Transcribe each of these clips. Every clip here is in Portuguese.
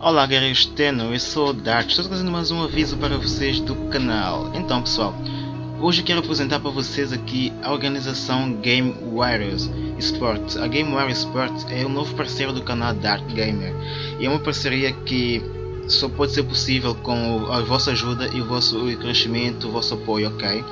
Olá guerreiros Teno, eu sou o Dart, estou trazendo mais um aviso para vocês do canal. Então pessoal, hoje quero apresentar para vocês aqui a organização Game Warriors. A Game Warriors é o novo parceiro do canal Dart Gamer e é uma parceria que só pode ser possível com a vossa ajuda e o vosso crescimento, o vosso apoio, ok?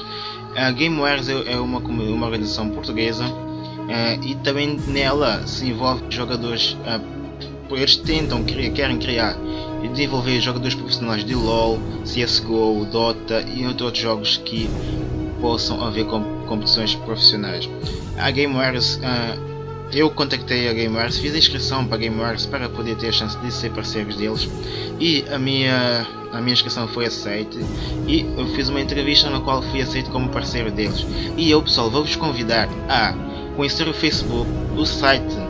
A Game Warriors é uma, uma organização portuguesa uh, e também nela se envolve jogadores uh, eles tentam, querem criar e desenvolver jogadores profissionais de LoL, CSGO, Dota e outros jogos que possam haver competições profissionais. A GameWares, uh, eu contactei a GameWares, fiz a inscrição para a GameWares para poder ter a chance de ser parceiros deles e a minha, a minha inscrição foi aceita e eu fiz uma entrevista na qual fui aceito como parceiro deles. E eu pessoal vou-vos convidar a conhecer o Facebook, o site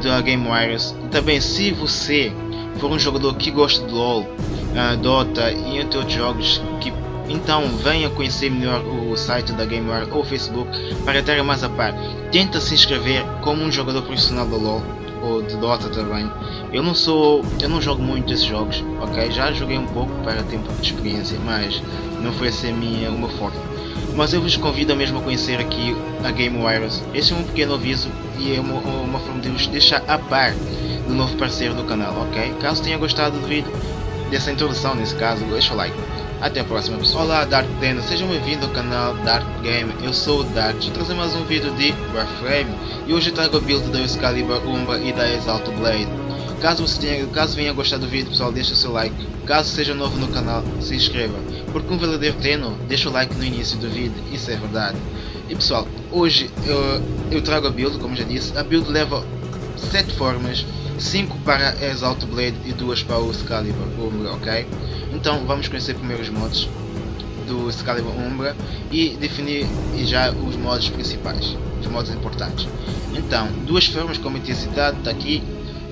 da Game Warriors. Também se você for um jogador que gosta de LoL, uh, Dota e entre outros jogos, que então venha conhecer melhor o site da Game Warriors ou Facebook para estar mais a par. Tenta se inscrever como um jogador profissional de LoL ou de Dota também. Eu não sou, eu não jogo muito esses jogos, ok? Já joguei um pouco para ter um pouco de experiência, mas não foi assim a minha, uma forte mas eu vos convido mesmo a conhecer aqui a Game Wireless. Este é um pequeno aviso e é uma, uma forma de vos deixar a par do novo parceiro do canal, ok? Caso tenha gostado do vídeo, dessa introdução nesse caso, deixa o like. Até a próxima pessoal. Olá Dark Deno, sejam bem-vindos ao canal Dark Game, eu sou o Dark, estou trazendo mais um vídeo de Warframe e hoje trago a build da Excalibur Umbra e da Exalt Blade. Caso você tenha, caso venha gostar do vídeo pessoal, deixa o seu like. Caso seja novo no canal, se inscreva. Porque um verdadeiro treino, deixa o like no início do vídeo, isso é verdade. E pessoal, hoje eu, eu trago a build, como já disse. A build leva 7 formas, 5 para Exalt Blade e 2 para o Excalibur Umbra, ok? Então vamos conhecer primeiro os modos do Excalibur Umbra e definir já os modos principais, os modos importantes. Então, duas formas como intensidade, está aqui,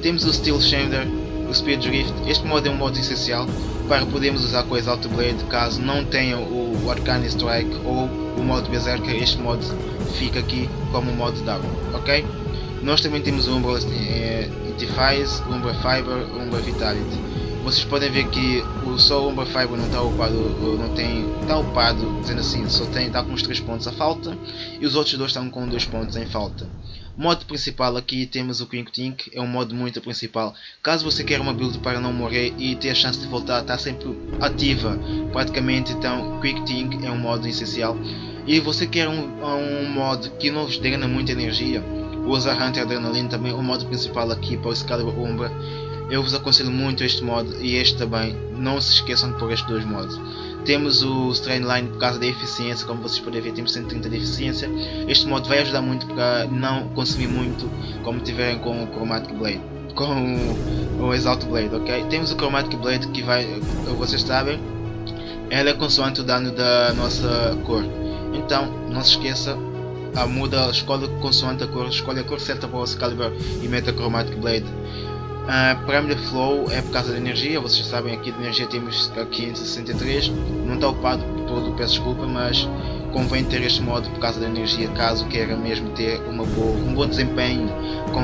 temos o Steel Shander, o Speed Drift. Este modo é um modo essencial para podermos usar com Exalt Blade caso não tenham o Arcane Strike ou o modo Berserker. Este modo fica aqui como modo W, ok? Nós também temos o Umbra eh, Defies, Umbra Fiber, Umbra Vitality. Vocês podem ver que o só o Umbra Fiber não está upado, não tem, está dizendo assim, só tem, está com os 3 pontos a falta e os outros dois estão com 2 pontos em falta. Modo principal aqui temos o Quick Tink, é um modo muito principal. Caso você queira uma build para não morrer e ter a chance de voltar, está sempre ativa praticamente, então Quick Tink é um modo essencial. E você quer um, um modo que não drena muita energia, usa Hunter Adrenaline também, o modo principal aqui para o Excalibur Umbra. Eu vos aconselho muito este modo e este também, não se esqueçam de pôr estes dois modos. Temos o Strainline por causa da eficiência, como vocês podem ver temos 130 de eficiência. Este modo vai ajudar muito para não consumir muito como tiverem com o Chromatic Blade. Com o Exalt Blade, ok? Temos o Chromatic Blade que vai, vocês sabem, ela é consoante o dano da nossa cor. Então, não se esqueça, a muda, escolhe consoante a cor, escolhe a cor certa para o Excalibur e meta Chromatic Blade. Uh, Parameter Flow é por causa da energia, vocês sabem aqui de energia temos 563, não está upado todo, peço desculpa, mas convém ter este modo por causa da energia caso queira mesmo ter uma boa, um bom desempenho com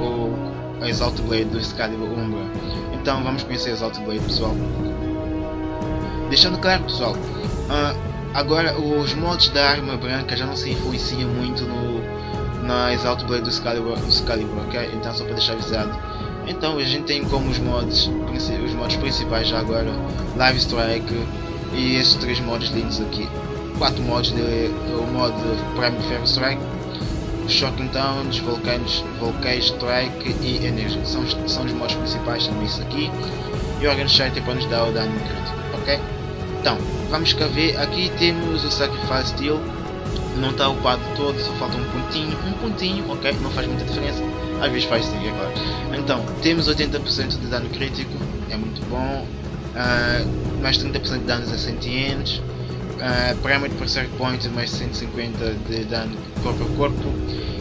o, o Exalt Blade do Excalibur Umbra. Então vamos conhecer Exalt Blade pessoal. Deixando claro pessoal, uh, agora os modos da arma branca já não se influenciam muito no, na Exalt Blade do Excalibur, do Excalibur ok? Então só para deixar avisado. Então a gente tem como os modos, os modos principais já agora, Live Strike e esses três modos lindos aqui. Quatro modos de, o modo Prime Ferro Strike, Shocking Towns, Volcanoes, Volcano Strike e Energy. São, são os modos principais, são isso aqui. E o Organ Shatter para nos dar o dano crítico, ok? Então, vamos cá ver, aqui temos o Sacrifice Steel, não está upado todo, só falta um pontinho, um pontinho, ok? Não faz muita diferença às vezes faz sim, é claro. Então, temos 80% de dano crítico, é muito bom. Uh, mais 30% de danos a sentientes. Uh, Parameter per Circle Point, mais 150 de dano corpo a corpo.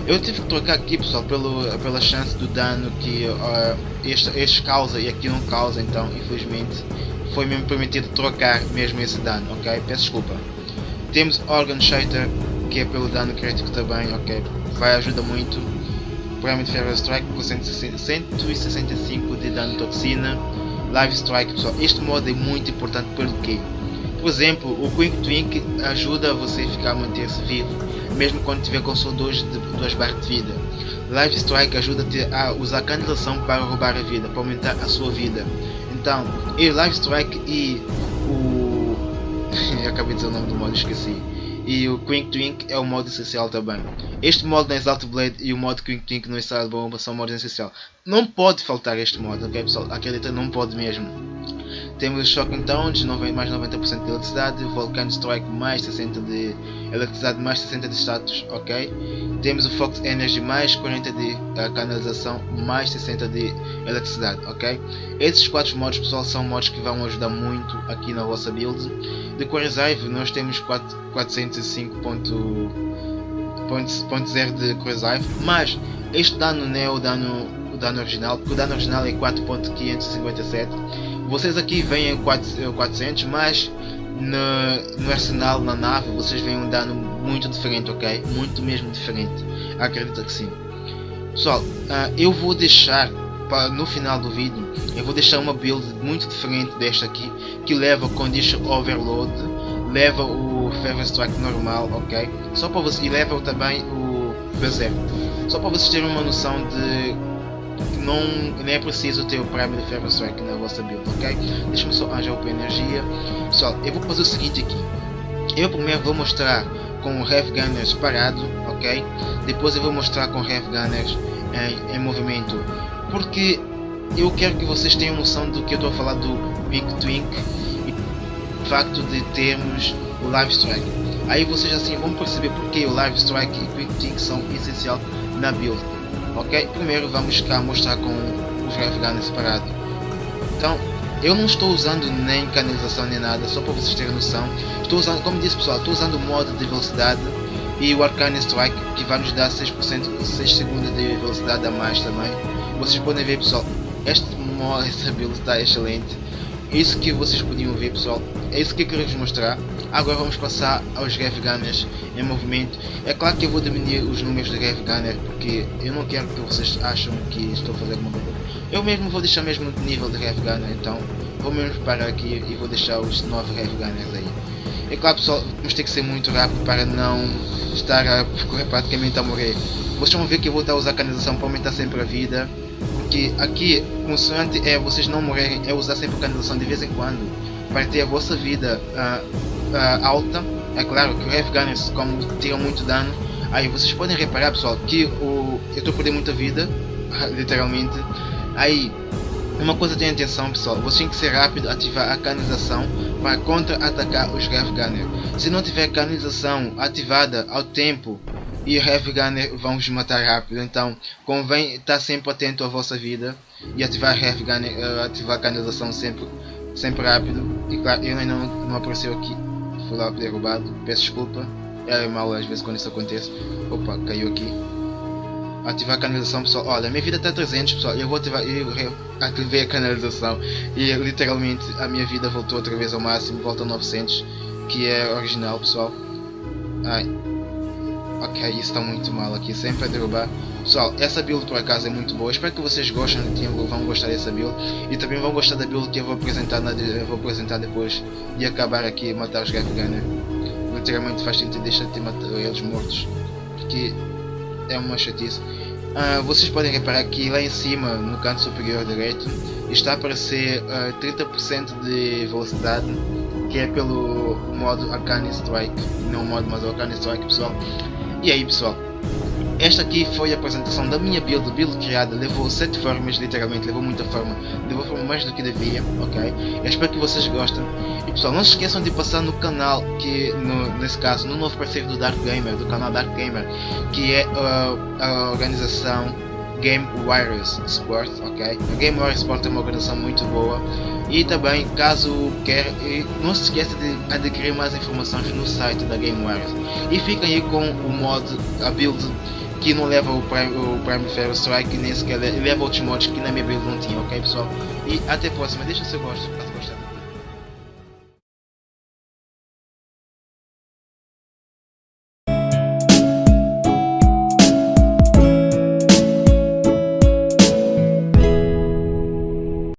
Eu tive que trocar aqui pessoal pelo, pela chance do dano que uh, este, este causa e aqui não causa, então infelizmente foi mesmo permitido trocar mesmo esse dano, ok? Peço desculpa. Temos Organ Shatter, que é pelo dano crítico também, ok? Vai ajudar muito Prime Feral Strike com 165 de dano toxina, Live Strike pessoal, este modo é muito importante pelo que por exemplo, o Quick Twink ajuda você a ficar a manter-se vivo, mesmo quando tiver com só 2 barras de vida. Live Strike ajuda-te a usar canalização para roubar a vida, para aumentar a sua vida. Então, e Live Strike e o. Eu acabei de dizer o nome do modo, esqueci. E o Quick Twink é o modo essencial também. Este modo no Exalt Blade e o modo Quick Twink no Estado Bomba são modos essenciais. Não pode faltar este modo, ok pessoal? Acredita, não pode mesmo. Temos Shocking Tones, mais 90% de eletricidade, Volcano Strike mais 60 de eletricidade, mais 60 de status, ok? Temos o Fox Energy mais 40 de uh, canalização, mais 60 de eletricidade, ok? Esses quatro modos pessoal são modos que vão ajudar muito aqui na vossa build. De Reserve nós temos 405.0 de Reserve, mas este dano não é o dano, o dano original, porque o dano original é 4.557 vocês aqui veem 400, mas no, no, arsenal, na nave, vocês veem um dano muito diferente, ok? Muito mesmo diferente. Acredita que sim. Pessoal, uh, eu vou deixar no final do vídeo, eu vou deixar uma build muito diferente desta aqui, que leva Condition Overload, leva o Feather Strike normal, ok? Só para vocês, e leva também o Berserk. Só para vocês terem uma noção de não, nem é preciso ter o Prime de Ferro Strike na vossa build, ok? Deixa-me só arranjar o energia. Pessoal, eu vou fazer o seguinte aqui. Eu primeiro vou mostrar com o Rev Gunners parado, ok? Depois eu vou mostrar com o Rev Gunners em, em movimento. Porque eu quero que vocês tenham noção do que eu estou a falar do Big Twink e o facto de termos o Live Strike. Aí vocês assim vão perceber porque o Live Strike e o Quick Twink são essencial na build ok? Primeiro vamos cá mostrar com os Guns separado. Então, eu não estou usando nem canalização nem nada, só para vocês terem noção. Estou usando, como disse pessoal, estou usando o modo de velocidade e o Arcane Strike que vai nos dar 6%, 6 segundos de velocidade a mais também. Vocês podem ver pessoal, este modo, essa build está excelente. Isso que vocês podiam ver pessoal, é isso que eu quero vos mostrar. Agora vamos passar aos Grave Gunners em movimento. É claro que eu vou diminuir os números de Grave Gunner porque eu não quero que vocês acham que estou a fazer alguma coisa. Eu mesmo vou deixar mesmo no nível de Grave Gunner, então vou mesmo parar aqui e vou deixar os 9 Grave Gunners aí. É claro pessoal, vamos ter que ser muito rápido para não estar a correr praticamente a morrer. Vocês vão ver que eu vou estar a usar a canalização para aumentar sempre a vida. Porque aqui, consoante é vocês não morrerem, é usar sempre a canalização de vez em quando. Para ter a vossa vida uh, uh, alta. É claro que o Heavy Gunners, como tira muito dano, aí vocês podem reparar pessoal que o, eu estou perdendo muita vida, literalmente. Aí, uma coisa tenha atenção pessoal, você tem que ser rápido ativar a canalização para contra-atacar os Heavy Gunner. Se não tiver canalização ativada ao tempo e Heavy Gunner vão matar rápido, então convém estar sempre atento à vossa vida e ativar Heavy Gunner, uh, ativar a canalização sempre, sempre rápido. E claro, ele ainda não, não apareceu aqui fui lá derrubado, peço desculpa. É mal às vezes quando isso acontece. Opa, caiu aqui. Ativar a canalização pessoal. Olha, minha vida está 300 pessoal. Eu vou ativar. Eu ativei a canalização. E literalmente a minha vida voltou outra vez ao máximo. Volta a 900. Que é original pessoal. Ai. Ok, isso está muito mal aqui. Sempre a derrubar. Pessoal, essa build por acaso é muito boa. Espero que vocês gostem, vão gostar dessa build. E também vão gostar da build que eu vou apresentar, na, vou apresentar depois de acabar aqui matar os Gap Gunner. Literalmente faz sentido deixar de matar eles mortos. Porque é uma chatice. Uh, vocês podem reparar que lá em cima, no canto superior direito, está a aparecer uh, ah, 30% de velocidade, que é pelo modo Arcane Strike, não o modo mas o Arcane Strike pessoal. E aí pessoal, esta aqui foi a apresentação da minha build, build criada, levou 7 formas, literalmente, levou muita forma, levou forma mais do que devia, ok? Eu espero que vocês gostem. E pessoal, não se esqueçam de passar no canal, que no, nesse caso, no novo parceiro do Dark Gamer, do canal Dark Gamer, que é uh, a organização Game Warriors Sport, ok? A Game Warriors Sport é uma organização muito boa. E também, caso queira, não se esqueça de adquirir mais informações no site da Game Warriors. E fiquem aí com o mod, a build que não leva o Prime, o Prime Fair Strike nem sequer leva outros mods que na minha build não tinha, ok pessoal? E até a próxima, deixa o seu gosto, caso gostar.